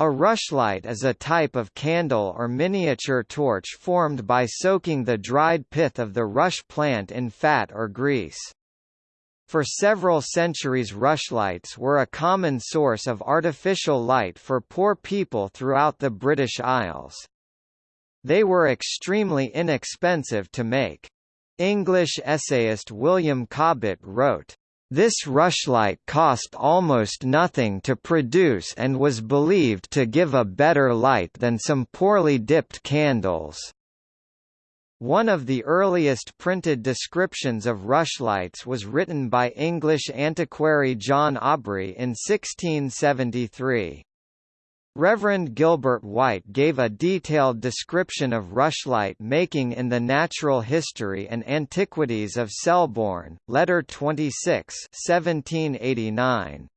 A rushlight is a type of candle or miniature torch formed by soaking the dried pith of the rush plant in fat or grease. For several centuries rushlights were a common source of artificial light for poor people throughout the British Isles. They were extremely inexpensive to make. English essayist William Cobbett wrote, this rushlight cost almost nothing to produce and was believed to give a better light than some poorly dipped candles. One of the earliest printed descriptions of rushlights was written by English antiquary John Aubrey in 1673. Reverend Gilbert White gave a detailed description of rushlight making in the Natural History and Antiquities of Selborne, Letter 26 1789.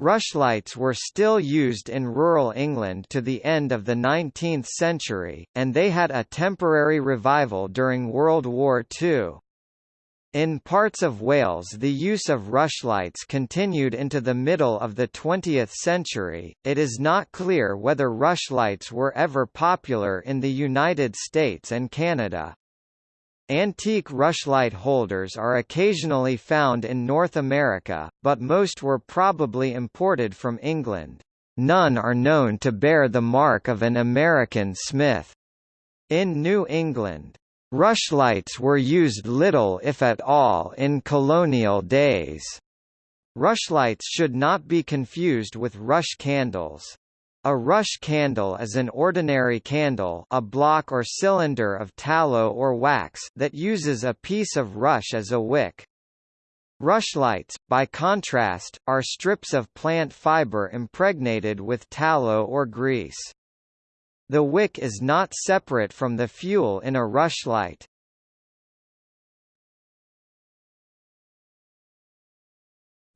Rushlights were still used in rural England to the end of the 19th century, and they had a temporary revival during World War II. In parts of Wales the use of rushlights continued into the middle of the 20th century. It is not clear whether rushlights were ever popular in the United States and Canada. Antique rushlight holders are occasionally found in North America, but most were probably imported from England. None are known to bear the mark of an American smith. In New England, Rushlights were used little if at all in colonial days. Rushlights should not be confused with rush candles. A rush candle is an ordinary candle a block or cylinder of tallow or wax that uses a piece of rush as a wick. Rushlights, by contrast, are strips of plant fiber impregnated with tallow or grease. The wick is not separate from the fuel in a rushlight.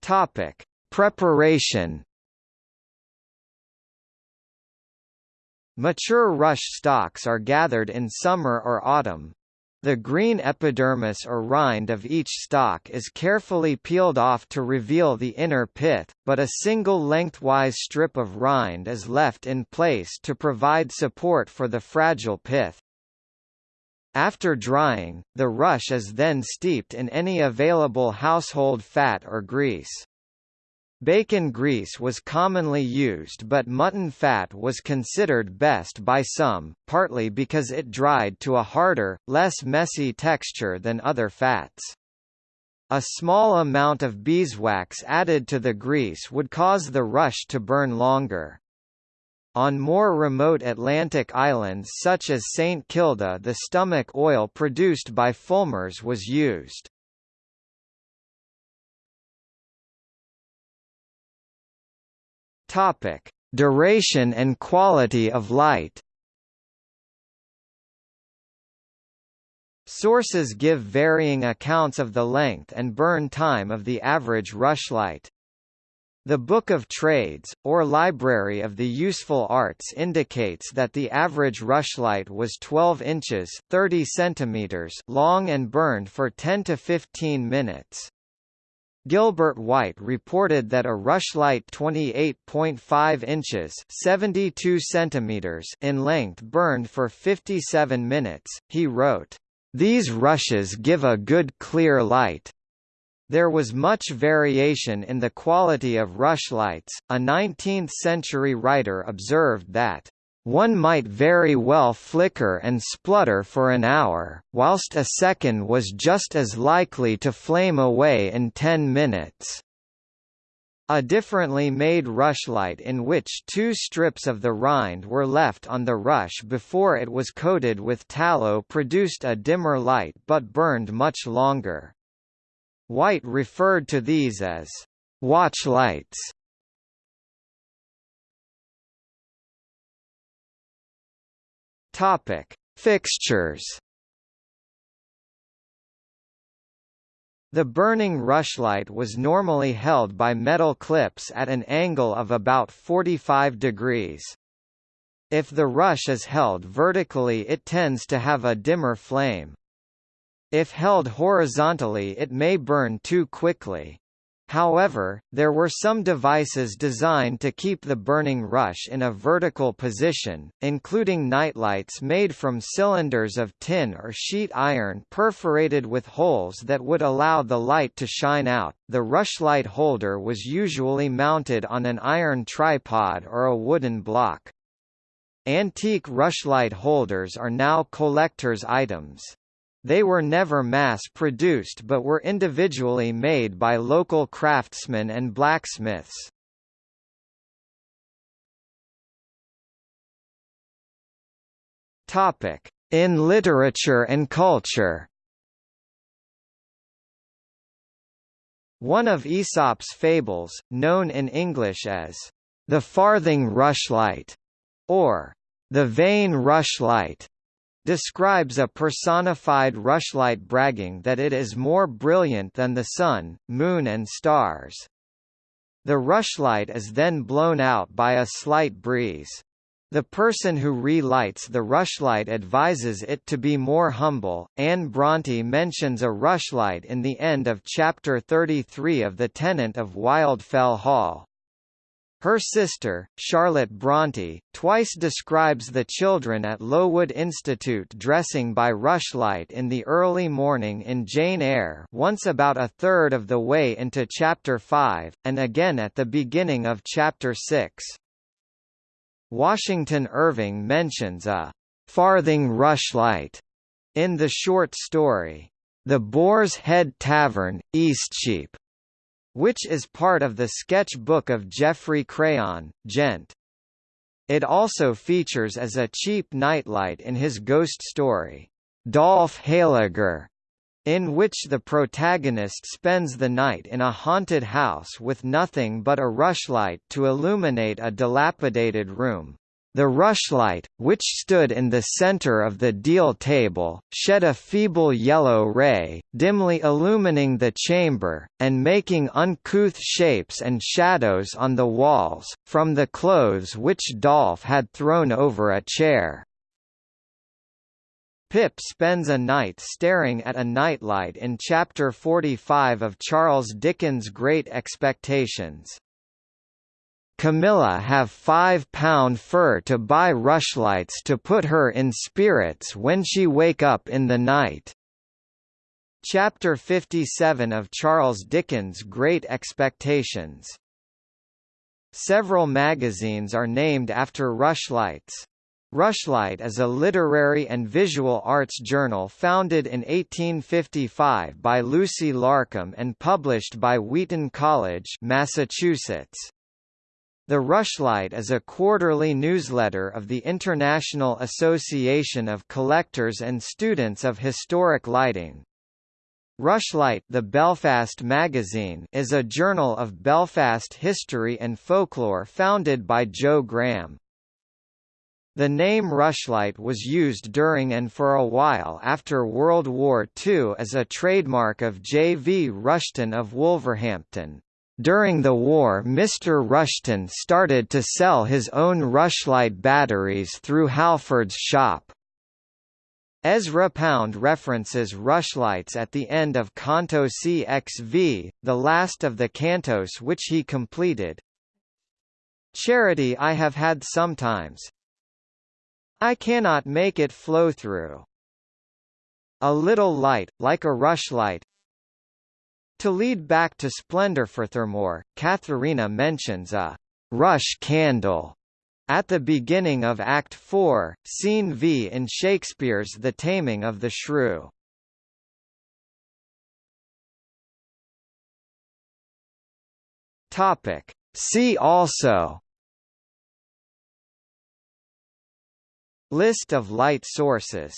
Topic: Preparation. Mature rush stalks are gathered in summer or autumn, the green epidermis or rind of each stalk is carefully peeled off to reveal the inner pith, but a single lengthwise strip of rind is left in place to provide support for the fragile pith. After drying, the rush is then steeped in any available household fat or grease. Bacon grease was commonly used but mutton fat was considered best by some, partly because it dried to a harder, less messy texture than other fats. A small amount of beeswax added to the grease would cause the rush to burn longer. On more remote Atlantic islands such as St Kilda the stomach oil produced by fulmars was used. Topic: Duration and quality of light. Sources give varying accounts of the length and burn time of the average rushlight. The Book of Trades, or Library of the Useful Arts indicates that the average rushlight was 12 inches 30 centimeters long and burned for 10 to 15 minutes. Gilbert White reported that a rushlight 28.5 inches 72 centimeters in length burned for 57 minutes. He wrote, "These rushes give a good clear light." There was much variation in the quality of rushlights. A 19th-century writer observed that one might very well flicker and splutter for an hour, whilst a second was just as likely to flame away in ten minutes. A differently made rushlight in which two strips of the rind were left on the rush before it was coated with tallow produced a dimmer light but burned much longer. White referred to these as watch lights. Topic: Fixtures. The burning rushlight was normally held by metal clips at an angle of about 45 degrees. If the rush is held vertically it tends to have a dimmer flame. If held horizontally it may burn too quickly. However, there were some devices designed to keep the burning rush in a vertical position, including nightlights made from cylinders of tin or sheet iron perforated with holes that would allow the light to shine out. The rushlight holder was usually mounted on an iron tripod or a wooden block. Antique rushlight holders are now collector's items. They were never mass-produced but were individually made by local craftsmen and blacksmiths. In literature and culture One of Aesop's fables, known in English as the farthing rushlight, or the vain rushlight, describes a personified rushlight bragging that it is more brilliant than the sun, moon and stars. The rushlight is then blown out by a slight breeze. The person who relights the rushlight advises it to be more humble. Anne Bronte mentions a rushlight in the end of chapter 33 of The Tenant of Wildfell Hall. Her sister, Charlotte Bronte, twice describes the children at Lowood Institute dressing by rushlight in the early morning in Jane Eyre once about a third of the way into Chapter 5, and again at the beginning of Chapter 6. Washington Irving mentions a «farthing rushlight» in the short story, The Boar's Head Tavern, Eastcheap which is part of the sketch book of Geoffrey Crayon, Gent. It also features as a cheap nightlight in his ghost story, Dolph Heyliger, in which the protagonist spends the night in a haunted house with nothing but a rushlight to illuminate a dilapidated room. The rushlight, which stood in the center of the deal table, shed a feeble yellow ray, dimly illumining the chamber, and making uncouth shapes and shadows on the walls, from the clothes which Dolph had thrown over a chair. Pip spends a night staring at a nightlight in Chapter 45 of Charles Dickens' Great Expectations. Camilla have five-pound fur to buy rushlights to put her in spirits when she wake up in the night. Chapter 57 of Charles Dickens' Great Expectations Several magazines are named after rushlights. Rushlight is a literary and visual arts journal founded in 1855 by Lucy Larcom and published by Wheaton College, Massachusetts. The Rushlight is a quarterly newsletter of the International Association of Collectors and Students of Historic Lighting. Rushlight the Belfast magazine is a journal of Belfast history and folklore founded by Joe Graham. The name Rushlight was used during and for a while after World War II as a trademark of J. V. Rushton of Wolverhampton. During the war Mr. Rushton started to sell his own rushlight batteries through Halford's shop. Ezra Pound references rushlights at the end of Canto CXV, the last of the cantos which he completed. Charity I have had sometimes. I cannot make it flow through. A little light, like a rushlight, to lead back to splendor for furthermore, Katharina mentions a «rush candle» at the beginning of Act 4, Scene V in Shakespeare's The Taming of the Shrew. Topic. See also List of light sources